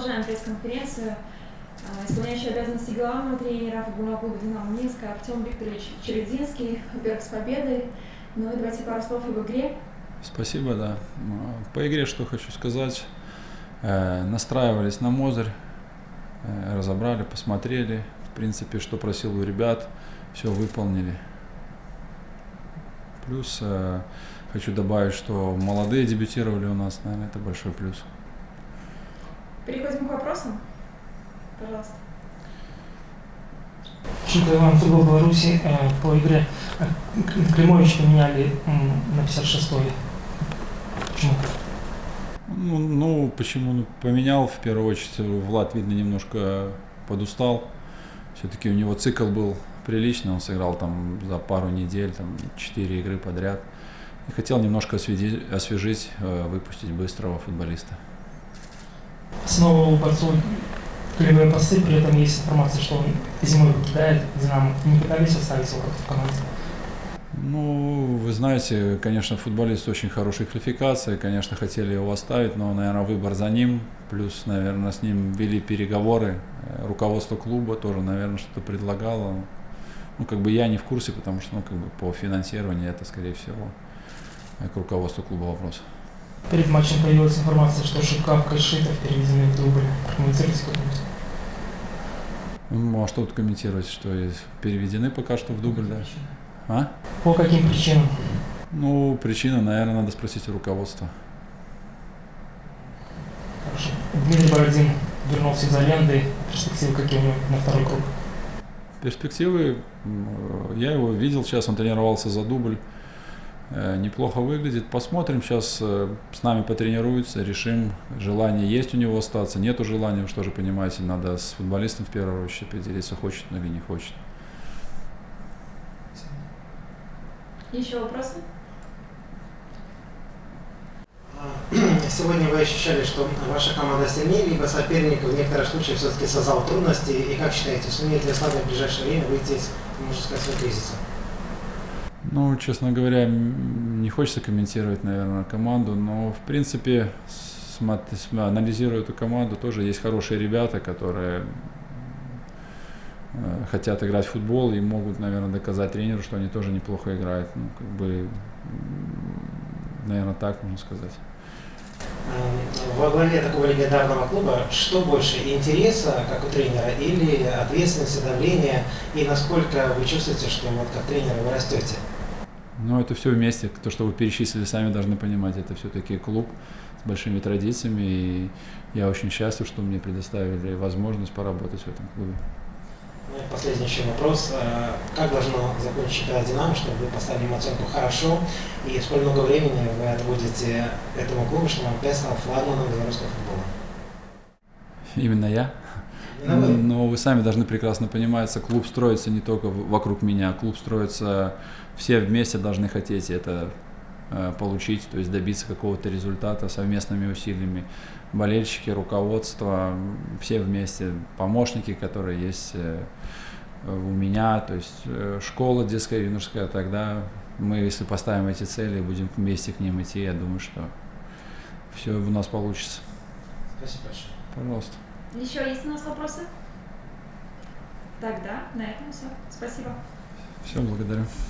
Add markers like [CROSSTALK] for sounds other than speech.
продолжаем пресс-конференцию. А, Исполняющий обязанности главного тренера футбольного клуба «Динамо Минск» Артем Викторович Черединский. Во-первых, с победой. Ну и давайте пару слов об игре. Спасибо, да. По игре что хочу сказать. Э, Настраивались на Мозырь, э, разобрали, посмотрели. В принципе, что просил у ребят, все выполнили. Плюс э, хочу добавить, что молодые дебютировали у нас, наверное, это большой плюс. Вопросам. Пожалуйста. Шука Иван, футбол Беларуси. Э, По игре э, Климович поменяли на 56-й. Почему? Ну, ну, почему ну, поменял, в первую очередь, Влад, видно, немножко подустал. Все-таки у него цикл был приличный, он сыграл там за пару недель, там, 4 игры подряд. И хотел немножко освежить, э, выпустить быстрого футболиста. Снова у борцов голевые посты, при этом есть информация, что он зимой покидает Динамо. Не пытались оставить его как-то в команде? Ну, вы знаете, конечно, футболист очень хорошей квалификации, конечно, хотели его оставить, но, наверное, выбор за ним. Плюс, наверное, с ним вели переговоры. Э, Руководство клуба тоже, наверное, что-то предлагало. Ну, как бы я не в курсе, потому что, ну, как бы по финансированию это, скорее всего, к руководству клуба вопрос. Перед матчем появилась информация, что Шипкавка и Шитов переведены в дубль. Прокомментируйте как-нибудь. Ну, а что тут комментировать, что есть? переведены пока что в дубль, да? А? По каким причинам? Ну, причина, наверное, надо спросить у руководства. Хорошо. Дмитрий Бородин вернулся из аренды. Перспективы какие у него на второй круг? Перспективы, э, я его видел сейчас, он тренировался за дубль, неплохо выглядит. Посмотрим, сейчас э, с нами потренируется, решим, желание есть у него остаться, нету желания, вы что же понимаете, надо с футболистом в первую очередь определиться, хочет он или не хочет. Еще вопросы? [CLEARS THROAT] Сегодня вы ощущали, что ваша команда сильнее, либо соперник в некоторых случаях все-таки создал трудности. И как считаете, сумеет ли Славия в ближайшее время выйти из, можно сказать, своего кризиса? Ну, честно говоря, не хочется комментировать, наверное, команду, но, в принципе, анализируя эту команду, тоже есть хорошие ребята, которые э, хотят играть в футбол и могут, наверное, доказать тренеру, что они тоже неплохо играют. Ну, как бы, наверное, так можно сказать. Во главе такого легендарного клуба что больше, интереса, как у тренера, или ответственности, давления, и насколько вы чувствуете, что вот как тренер вы растете? Но это все вместе. То, что вы перечислили, сами должны понимать, это все-таки клуб с большими традициями. И я очень счастлив, что мне предоставили возможность поработать в этом клубе. Ну и последний еще вопрос. Э, Как должно закончить чемпионат «Динамо», чтобы вы поставили ему оценку «хорошо», и сколько много времени вы отводите этому клубу, чтобы он опять стал флагманом белорусского футбола? Именно я. Но вы сами должны прекрасно понимать, что клуб строится не только вокруг меня, клуб строится, все вместе должны хотеть это э, получить, то есть добиться какого-то результата совместными усилиями. Болельщики, руководство, все вместе, помощники, которые есть э, у меня, то есть э, школа детская, юношеская, тогда мы, если поставим эти цели и будем вместе к ним идти, я думаю, что все у нас получится. Спасибо большое. Пожалуйста. Еще есть у нас вопросы? Тогда на этом все. Спасибо. Все, благодарю.